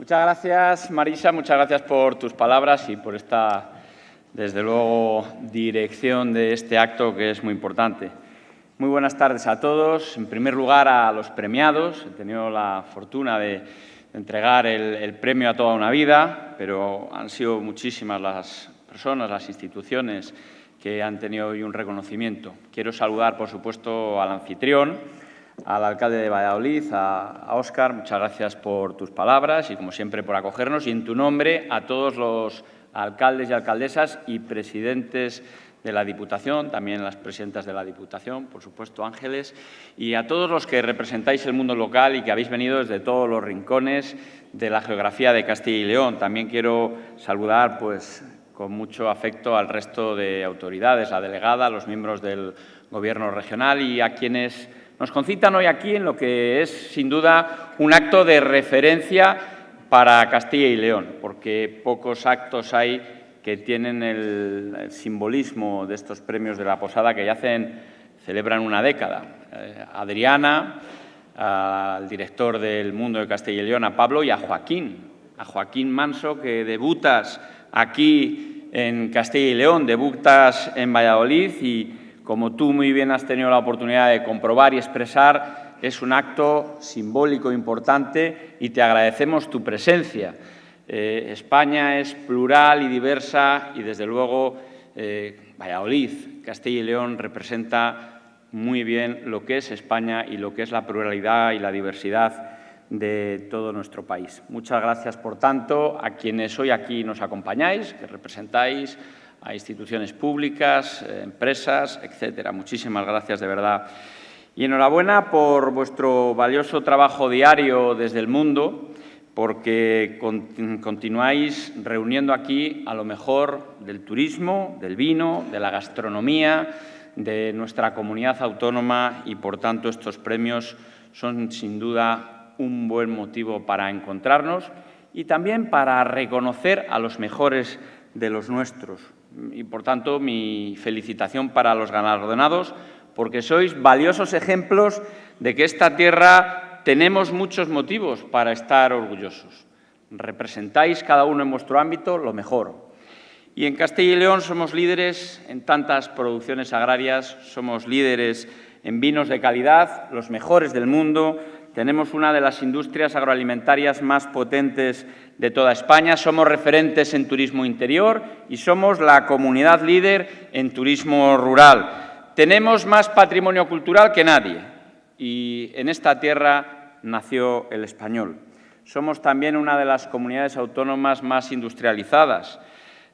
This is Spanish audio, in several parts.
Muchas gracias, Marisa, muchas gracias por tus palabras y por esta, desde luego, dirección de este acto que es muy importante. Muy buenas tardes a todos. En primer lugar, a los premiados. He tenido la fortuna de entregar el, premio a toda una vida, pero han sido muchísimas las personas, las instituciones que han tenido hoy un reconocimiento. Quiero saludar, por supuesto, al anfitrión, al alcalde de Valladolid, a, Óscar. Muchas gracias por tus palabras y, como siempre, por acogernos. Y en tu nombre, a todos los alcaldes y alcaldesas y presidentes de la Diputación, también las presidentas de la Diputación, por supuesto, Ángeles, y a todos los que representáis el mundo local y que habéis venido desde todos los rincones de la geografía de Castilla y León. También quiero saludar pues, con mucho afecto al resto de autoridades, la delegada, los miembros del Gobierno regional y a quienes nos concitan hoy aquí en lo que es, sin duda, un acto de referencia para Castilla y León, porque pocos actos hay que tienen el, simbolismo de estos premios de la Posada que ya hacen, celebran una década. Eh, Adriana, al director del Mundo de Castilla y León, a Pablo, y a Joaquín, a Joaquín Manso, que debutas aquí en Castilla y León, debutas en Valladolid y como tú muy bien has tenido la oportunidad de comprobar y expresar, es un acto simbólico importante y te agradecemos tu presencia. Eh, España es plural y diversa y, desde luego, eh, Valladolid, Castilla y León, representa muy bien lo que es España y lo que es la pluralidad y la diversidad de todo nuestro país. Muchas gracias, por tanto, a quienes hoy aquí nos acompañáis, que representáis a instituciones públicas, eh, empresas, etcétera. Muchísimas gracias, de verdad. Y enhorabuena por vuestro valioso trabajo diario desde el mundo, porque continuáis reuniendo aquí a lo mejor del turismo, del vino, de la gastronomía, de nuestra comunidad autónoma y, por tanto, estos premios son, sin duda, un buen motivo para encontrarnos y también para reconocer a los mejores de los nuestros, y, por tanto, mi felicitación para los galardonados, porque sois valiosos ejemplos de que esta tierra tenemos muchos motivos para estar orgullosos. Representáis cada uno en vuestro ámbito lo mejor. Y en Castilla y León somos líderes en tantas producciones agrarias, somos líderes en vinos de calidad, los mejores del mundo, tenemos una de las industrias agroalimentarias más potentes de toda España, somos referentes en turismo interior y somos la comunidad líder en turismo rural. Tenemos más patrimonio cultural que nadie y en esta tierra nació el español. Somos también una de las comunidades autónomas más industrializadas,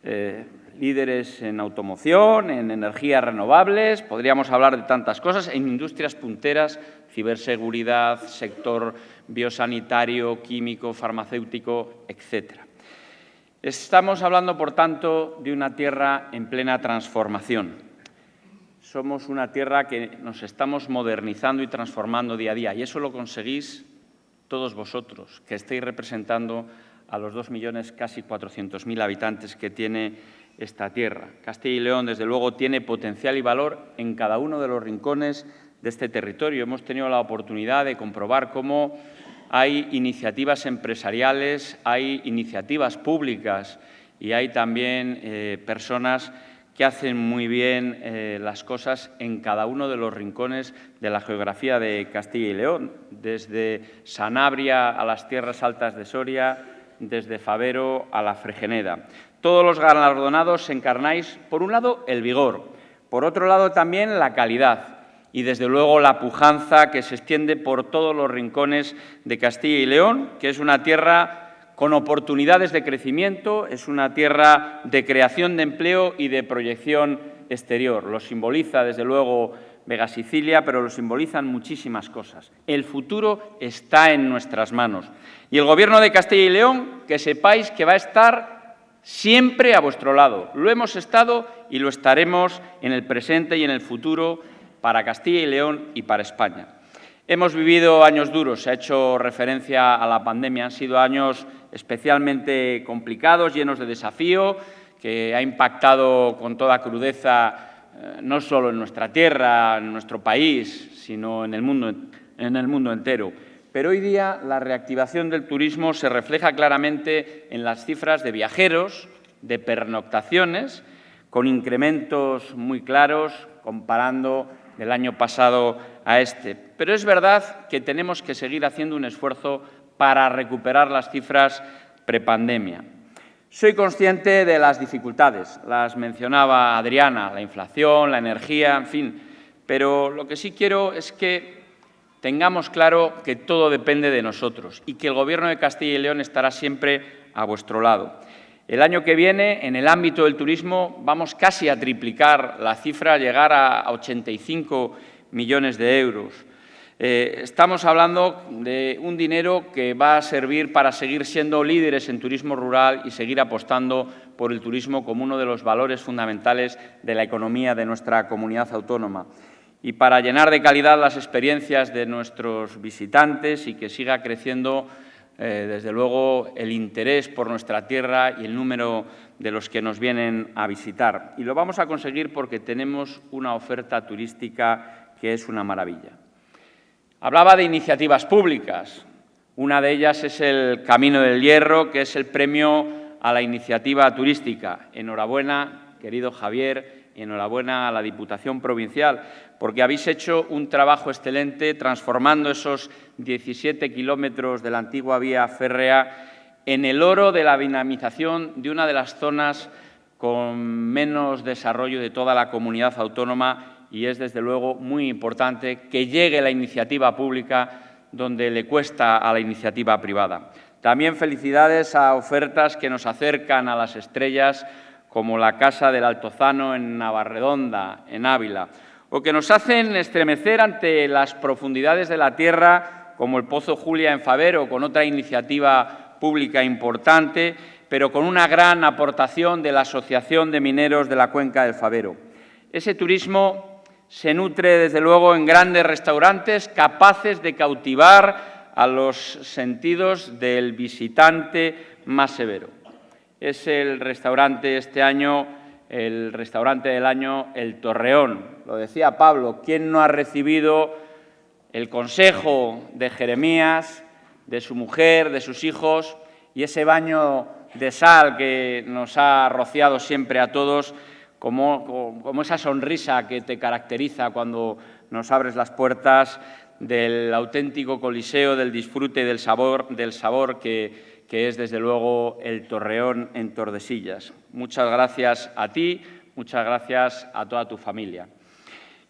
eh, líderes en automoción, en energías renovables, podríamos hablar de tantas cosas, en industrias punteras ciberseguridad, sector biosanitario, químico, farmacéutico, etc. Estamos hablando, por tanto, de una tierra en plena transformación. Somos una tierra que nos estamos modernizando y transformando día a día, y eso lo conseguís todos vosotros, que estáis representando a los dos millones, casi 400.000 habitantes que tiene esta tierra. Castilla y León, desde luego, tiene potencial y valor en cada uno de los rincones de este territorio. Hemos tenido la oportunidad de comprobar cómo hay iniciativas empresariales, hay iniciativas públicas y hay también eh, personas que hacen muy bien eh, las cosas en cada uno de los rincones de la geografía de Castilla y León, desde Sanabria a las tierras altas de Soria, desde Favero a la Fregeneda. Todos los galardonados encarnáis, por un lado, el vigor, por otro lado también la calidad, y, desde luego, la pujanza que se extiende por todos los rincones de Castilla y León, que es una tierra con oportunidades de crecimiento, es una tierra de creación de empleo y de proyección exterior. Lo simboliza, desde luego, Vega Sicilia, pero lo simbolizan muchísimas cosas. El futuro está en nuestras manos. Y el Gobierno de Castilla y León, que sepáis que va a estar siempre a vuestro lado. Lo hemos estado y lo estaremos en el presente y en el futuro para Castilla y León y para España. Hemos vivido años duros, se ha hecho referencia a la pandemia, han sido años especialmente complicados, llenos de desafío, que ha impactado con toda crudeza no solo en nuestra tierra, en nuestro país, sino en el mundo, entero. pero hoy día la reactivación del turismo se refleja claramente en las cifras de viajeros, de pernoctaciones, con incrementos muy claros comparando el año pasado a este. Pero es verdad que tenemos que seguir haciendo un esfuerzo para recuperar las cifras prepandemia. Soy consciente de las dificultades, las mencionaba Adriana, la inflación, la energía, en fin, pero lo que sí quiero es que tengamos claro que todo depende de nosotros y que el Gobierno de Castilla y León estará siempre a vuestro lado. El año que viene, en el ámbito del turismo, vamos casi a triplicar la cifra, llegar a 85 millones de euros. Eh, estamos hablando de un dinero que va a servir para seguir siendo líderes en turismo rural y seguir apostando por el turismo como uno de los valores fundamentales de la economía de nuestra comunidad autónoma y para llenar de calidad las experiencias de nuestros visitantes y que siga creciendo, eh, desde luego, el interés por nuestra tierra y el número de los que nos vienen a visitar. Y lo vamos a conseguir porque tenemos una oferta turística que es una maravilla. Hablaba de iniciativas públicas. Una de ellas es el Camino del Hierro, que es el premio a la iniciativa turística. Enhorabuena, querido Javier, y enhorabuena a la Diputación Provincial, porque habéis hecho un trabajo excelente transformando esos 17 kilómetros de la antigua vía férrea en el oro de la dinamización de una de las zonas con menos desarrollo de toda la comunidad autónoma y es desde luego muy importante que llegue la iniciativa pública donde le cuesta a la iniciativa privada. También felicidades a ofertas que nos acercan a las estrellas, como la Casa del Altozano en Navarredonda, en Ávila, o que nos hacen estremecer ante las profundidades de la tierra, como el Pozo Julia en Favero, con otra iniciativa pública importante, pero con una gran aportación de la Asociación de Mineros de la Cuenca del Favero. Ese turismo se nutre, desde luego, en grandes restaurantes capaces de cautivar a los sentidos del visitante más severo. Es el restaurante este año, el restaurante del año El Torreón. Lo decía Pablo, ¿quién no ha recibido el consejo de Jeremías, de su mujer, de sus hijos y ese baño de sal que nos ha rociado siempre a todos como, esa sonrisa que te caracteriza cuando nos abres las puertas del auténtico coliseo, del disfrute del sabor, del sabor que, que es, desde luego, el Torreón en Tordesillas. Muchas gracias a ti, muchas gracias a toda tu familia.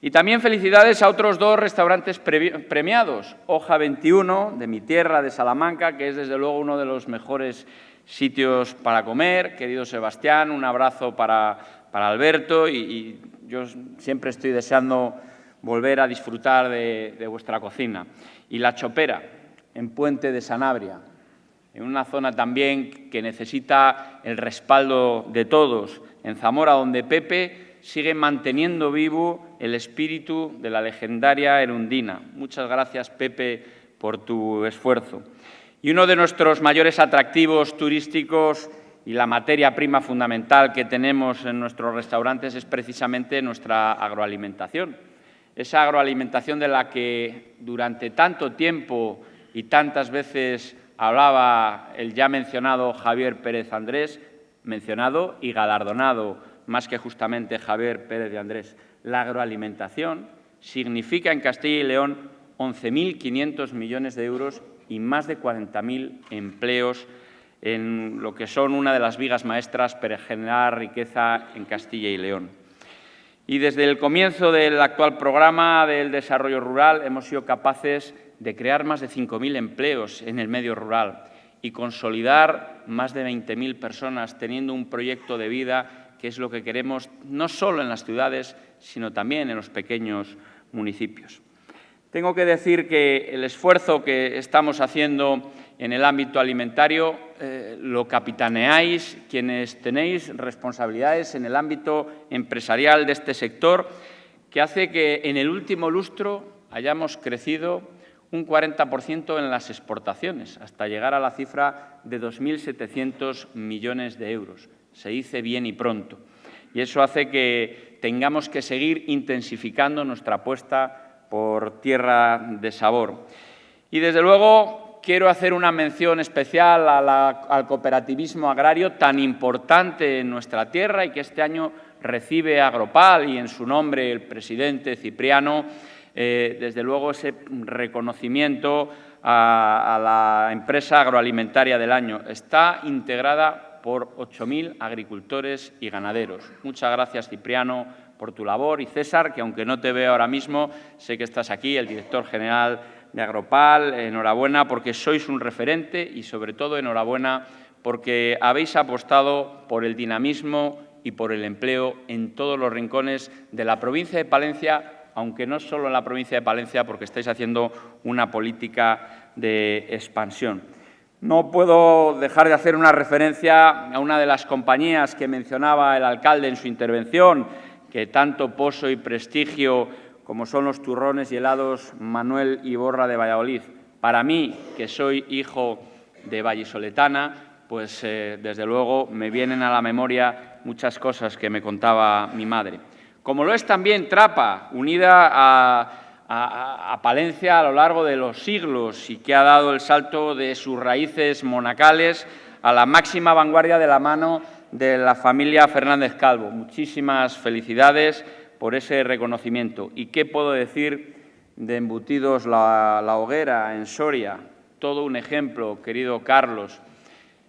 Y también felicidades a otros dos restaurantes premiados. Hoja 21, de mi tierra, de Salamanca, que es desde luego uno de los mejores sitios para comer. Querido Sebastián, un abrazo para, para Alberto y, yo siempre estoy deseando volver a disfrutar de, vuestra cocina. Y La Chopera, en Puente de Sanabria, en una zona también que necesita el respaldo de todos, en Zamora, donde Pepe sigue manteniendo vivo el espíritu de la legendaria Erundina. Muchas gracias, Pepe, por tu esfuerzo. Y uno de nuestros mayores atractivos turísticos y la materia prima fundamental que tenemos en nuestros restaurantes es precisamente nuestra agroalimentación. Esa agroalimentación de la que durante tanto tiempo y tantas veces hablaba el ya mencionado Javier Pérez Andrés, mencionado y galardonado más que justamente Javier Pérez de Andrés. La agroalimentación significa en Castilla y León 11.500 millones de euros y más de 40.000 empleos en lo que son una de las vigas maestras para generar riqueza en Castilla y León. Y desde el comienzo del actual programa del desarrollo rural hemos sido capaces de crear más de 5.000 empleos en el medio rural y consolidar más de 20.000 personas teniendo un proyecto de vida que es lo que queremos no solo en las ciudades, sino también en los pequeños municipios. Tengo que decir que el esfuerzo que estamos haciendo en el ámbito alimentario eh, lo capitaneáis quienes tenéis responsabilidades en el ámbito empresarial de este sector, que hace que en el último lustro hayamos crecido un 40% en las exportaciones, hasta llegar a la cifra de 2.700 millones de euros. Se dice bien y pronto. Y eso hace que tengamos que seguir intensificando nuestra apuesta por tierra de sabor. Y, desde luego, quiero hacer una mención especial al cooperativismo agrario tan importante en nuestra tierra y que este año recibe Agropal y en su nombre el presidente Cipriano, eh, desde luego ese reconocimiento a, la empresa agroalimentaria del año. Está integrada por 8.000 agricultores y ganaderos. Muchas gracias, Cipriano, por tu labor. Y César, que aunque no te veo ahora mismo, sé que estás aquí, el director general de Agropal. Enhorabuena porque sois un referente y, sobre todo, enhorabuena porque habéis apostado por el dinamismo y por el empleo en todos los rincones de la provincia de Palencia, aunque no solo en la provincia de Palencia, porque estáis haciendo una política de expansión. No puedo dejar de hacer una referencia a una de las compañías que mencionaba el alcalde en su intervención, que tanto poso y prestigio como son los turrones y helados Manuel Iborra de Valladolid. Para mí, que soy hijo de vallisoletana, pues eh, desde luego me vienen a la memoria muchas cosas que me contaba mi madre. Como lo es también Trapa, unida a, Palencia a lo largo de los siglos y que ha dado el salto de sus raíces monacales a la máxima vanguardia de la mano de la familia Fernández Calvo. Muchísimas felicidades por ese reconocimiento. ¿Y qué puedo decir de Embutidos la, Hoguera en Soria? Todo un ejemplo, querido Carlos,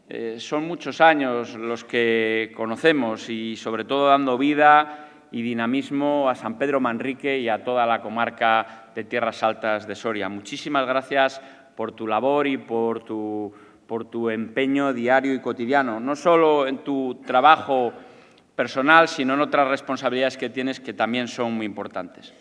eh, son muchos años los que conocemos y, sobre todo, dando vida y dinamismo a San Pedro Manrique y a toda la comarca de Tierras Altas de Soria. Muchísimas gracias por tu labor y por tu, por tu empeño diario y cotidiano, no solo en tu trabajo personal, sino en otras responsabilidades que tienes que también son muy importantes.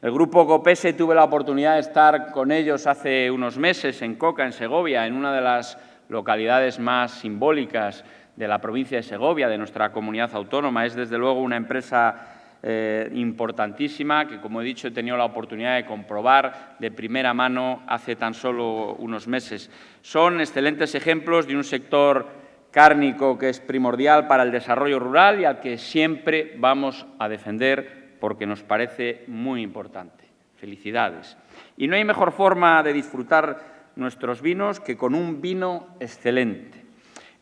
El Grupo COPESE tuve la oportunidad de estar con ellos hace unos meses en Coca, en Segovia, en una de las localidades más simbólicas de la provincia de Segovia, de nuestra comunidad autónoma. Es, desde luego, una empresa eh, importantísima que, como he dicho, he tenido la oportunidad de comprobar de primera mano hace tan solo unos meses. Son excelentes ejemplos de un sector cárnico que es primordial para el desarrollo rural y al que siempre vamos a defender porque nos parece muy importante. Felicidades. Y no hay mejor forma de disfrutar nuestros vinos que con un vino excelente.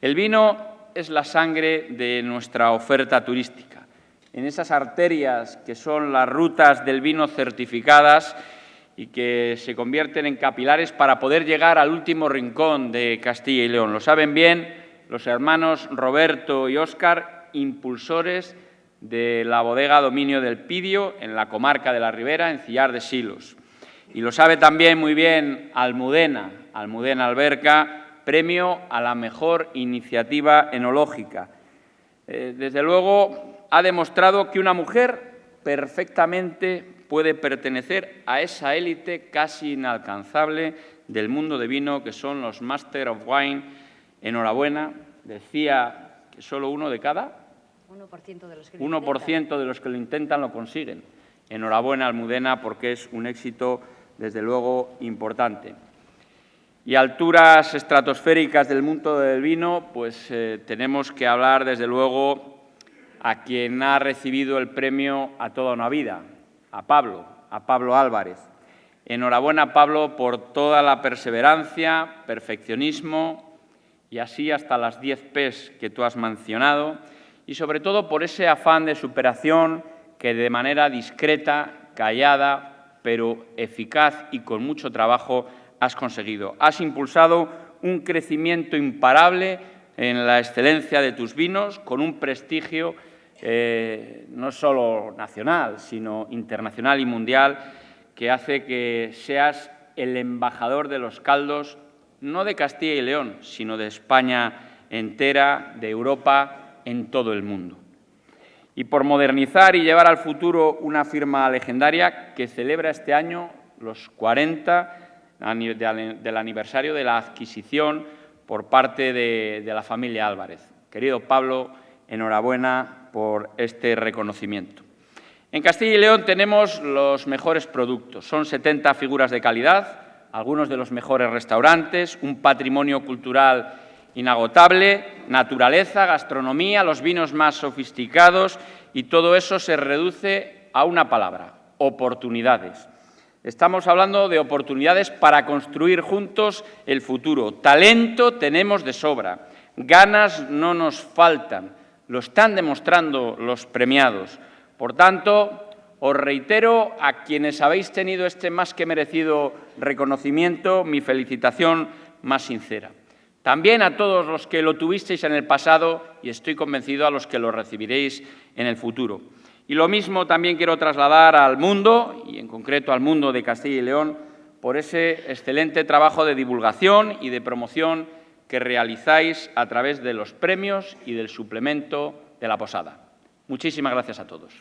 El vino es la sangre de nuestra oferta turística. En esas arterias que son las rutas del vino certificadas y que se convierten en capilares para poder llegar al último rincón de Castilla y León. Lo saben bien los hermanos Roberto y Óscar, impulsores de la bodega Dominio del Pidio en la comarca de la Ribera, en Cillar de Silos. Y lo sabe también muy bien Almudena, Almudena Alberca, premio a la mejor iniciativa enológica. Eh, desde luego, ha demostrado que una mujer perfectamente puede pertenecer a esa élite casi inalcanzable del mundo de vino, que son los Master of Wine. Enhorabuena, decía que solo uno de cada... 1% de los que, 1 de los que lo intentan lo consiguen. Enhorabuena, Almudena, porque es un éxito desde luego, importante. Y alturas estratosféricas del mundo del vino, pues eh, tenemos que hablar, desde luego, a quien ha recibido el premio a toda una vida, a Pablo, a Pablo Álvarez. Enhorabuena, Pablo, por toda la perseverancia, perfeccionismo y así hasta las 10 P's que tú has mencionado y sobre todo por ese afán de superación que de manera discreta, callada, pero eficaz y con mucho trabajo has conseguido. Has impulsado un crecimiento imparable en la excelencia de tus vinos, con un prestigio eh, no solo nacional, sino internacional y mundial, que hace que seas el embajador de los caldos, no de Castilla y León, sino de España entera, de Europa, en todo el mundo y por modernizar y llevar al futuro una firma legendaria que celebra este año los 40 del aniversario de la adquisición por parte de, la familia Álvarez. Querido Pablo, enhorabuena por este reconocimiento. En Castilla y León tenemos los mejores productos. Son 70 figuras de calidad, algunos de los mejores restaurantes, un patrimonio cultural inagotable, naturaleza, gastronomía, los vinos más sofisticados y todo eso se reduce a una palabra, oportunidades. Estamos hablando de oportunidades para construir juntos el futuro. Talento tenemos de sobra, ganas no nos faltan, lo están demostrando los premiados. Por tanto, os reitero a quienes habéis tenido este más que merecido reconocimiento mi felicitación más sincera. También a todos los que lo tuvisteis en el pasado y estoy convencido a los que lo recibiréis en el futuro. Y lo mismo también quiero trasladar al mundo, y en concreto al mundo de Castilla y León, por ese excelente trabajo de divulgación y de promoción que realizáis a través de los premios y del suplemento de la posada. Muchísimas gracias a todos.